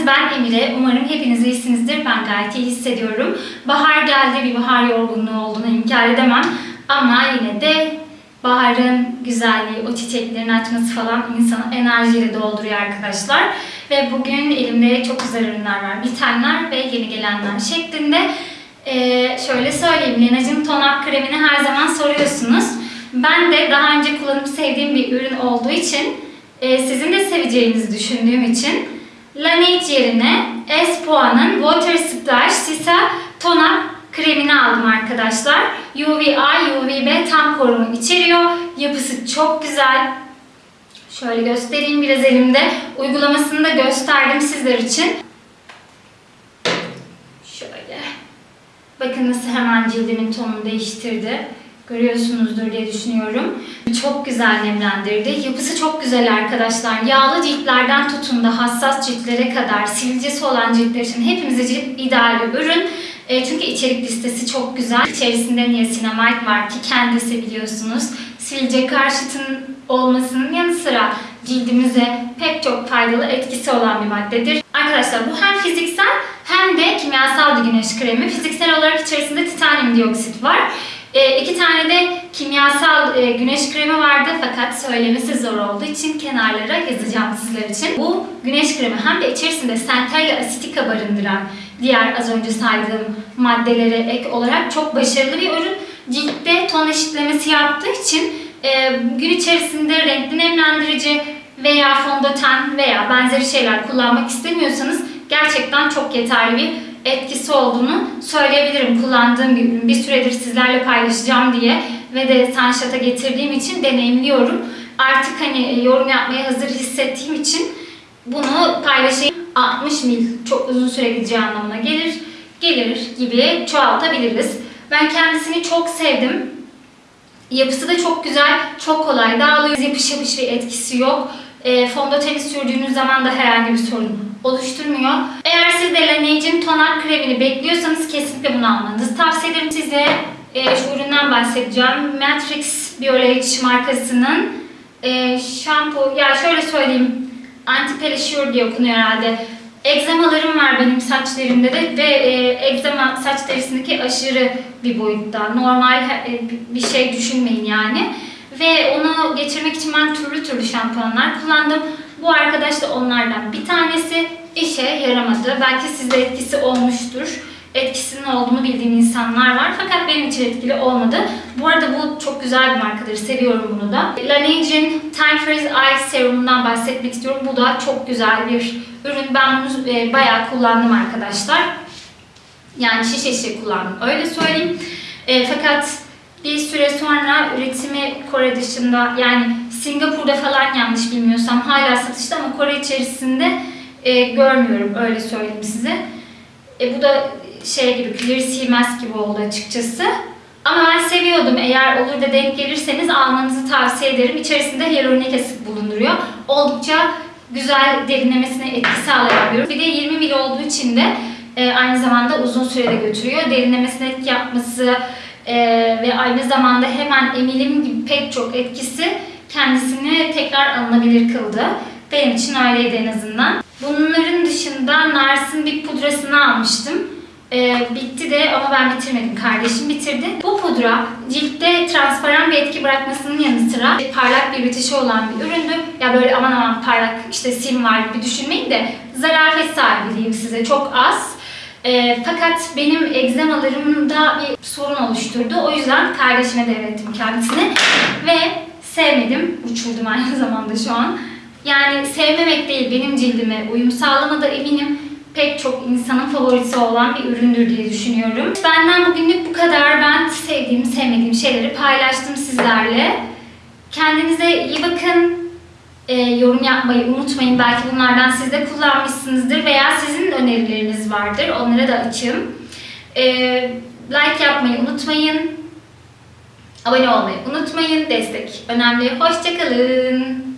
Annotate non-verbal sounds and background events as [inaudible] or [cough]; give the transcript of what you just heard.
geldiniz. Ben Emire. Umarım hepiniz iyisinizdir. Ben gayet iyi hissediyorum. Bahar geldi. Bir bahar yorgunluğu olduğunu inkar edemem. Ama yine de baharın güzelliği, o çiçeklerin açması falan insanı enerjiyle dolduruyor arkadaşlar. Ve bugün elimde çok güzel ürünler var. Bitenler ve yeni gelenler şeklinde. Ee, şöyle söyleyeyim. Lenacığım tonak kremini her zaman soruyorsunuz. Ben de daha önce kullanıp sevdiğim bir ürün olduğu için e, sizin de seveceğinizi düşündüğüm için Laneige yerine Espoa'nın Water Splash Sisa Tonak kremini aldım arkadaşlar. UVA, UVB tam koruma içeriyor. Yapısı çok güzel. Şöyle göstereyim biraz elimde. Uygulamasını da gösterdim sizler için. Şöyle. Bakın nasıl hemen cildimin tonunu değiştirdi. Görüyorsunuzdur diye düşünüyorum. Çok güzel nemlendirdi. Yapısı çok güzel arkadaşlar. Yağlı ciltlerden tutun da hassas ciltlere kadar sivilcesi olan ciltler için hepimize cilt ideal bir ürün. E, çünkü içerik listesi çok güzel. İçerisinde niacinamide var ki kendisi biliyorsunuz. Sivilce karşıtın olmasının yanı sıra cildimize pek çok faydalı etkisi olan bir maddedir. Arkadaşlar bu hem fiziksel hem de kimyasal bir güneş kremi. Fiziksel olarak içerisinde titanyum dioksit var. E, iki tane de kimyasal e, güneş kremi vardı fakat söylemesi zor olduğu için kenarlara yazacağım sizler için. Bu güneş kremi hem de içerisinde centella asitica barındıran diğer az önce saydığım maddelere ek olarak çok başarılı bir ürün. Ciltte ton eşitlemesi yaptığı için e, gün içerisinde renkli nemlendirici veya fondöten veya benzeri şeyler kullanmak istemiyorsanız gerçekten çok yeterli bir etkisi olduğunu söyleyebilirim. Kullandığım bir ürün. Bir süredir sizlerle paylaşacağım diye ve de Sunshot'a getirdiğim için deneyimliyorum. Artık hani yorum yapmaya hazır hissettiğim için bunu paylaşayım. 60 mil çok uzun süre gideceği anlamına gelir. Gelir gibi çoğaltabiliriz. Ben kendisini çok sevdim. Yapısı da çok güzel, çok kolay dağılıyor. Yapış yapış bir etkisi yok. E, fondöteni sürdüğünüz zaman da herhangi bir sorun oluşturmuyor. Eğer siz de Laneige'in toner kremini bekliyorsanız kesinlikle bunu almanızı tavsiye ederim. Size e, şu üründen bahsedeceğim. Matrix Biolage markasının e, şampu, ya şöyle söyleyeyim, anti-pelişure diye okunuyor herhalde. Egzamalarım var benim saçlarımda da ve e, egzama saç derisindeki aşırı bir boyutta. Normal e, bir şey düşünmeyin yani. Ve onu geçirmek için ben türlü türlü şampuanlar kullandım. Bu arkadaş da onlardan bir tanesi işe yaramadı. Belki sizde etkisi olmuştur. Etkisinin olduğunu bildiğim insanlar var. Fakat benim için etkili olmadı. Bu arada bu çok güzel bir markadır. Seviyorum bunu da. Laneige'in Time Freeze Eye Serum'undan bahsetmek istiyorum. Bu da çok güzel bir ürün. Ben bunu e, bayağı kullandım arkadaşlar. Yani şişe şişe kullandım. Öyle söyleyeyim. E, fakat bir süre sonra üretimi Kore dışında yani Singapur'da falan yanlış bilmiyorsam hala satışta ama Kore içerisinde e, görmüyorum öyle söyleyeyim size. E, bu da şey gibi Clear Sea Mask gibi oldu açıkçası. Ama ben seviyordum. Eğer olur da denk gelirseniz almanızı tavsiye ederim. İçerisinde hyaluronik asit bulunduruyor. Oldukça güzel derinlemesine etki sağlayan bir. Bir de 20 ml olduğu için de e, aynı zamanda uzun sürede götürüyor. Derinlemesine etki yapması e, ve aynı zamanda hemen emilim gibi pek çok etkisi kendisini tekrar alınabilir kıldı. Benim için öyleydi en azından. Bunların dışında Nars'ın bir pudrasını almıştım. Ee, bitti de ama ben bitirmedim. Kardeşim bitirdi. Bu pudra ciltte transparan bir etki bırakmasının yanı sıra parlak bir bitişi olan bir üründü. Ya böyle aman aman parlak işte sim var gibi düşünmeyin de zarafet sahibi diyeyim size çok az. E, fakat benim egzamalarımda bir sorun oluşturdu. O yüzden kardeşime devrettim kendisini ve sevmedim. Uçurdum aynı [laughs] zamanda şu an. Yani sevmemek değil, benim cildime uyum sağlamadı eminim. Pek çok insanın favorisi olan bir üründür diye düşünüyorum. Benden bugünlük bu kadar. Ben sevdiğim, sevmediğim şeyleri paylaştım sizlerle. Kendinize iyi bakın. Ee, yorum yapmayı unutmayın. Belki bunlardan siz de kullanmışsınızdır veya sizin önerileriniz vardır. Onlara da açığım. Ee, like yapmayı unutmayın. Abone olmayı unutmayın. Destek önemli. Hoşçakalın.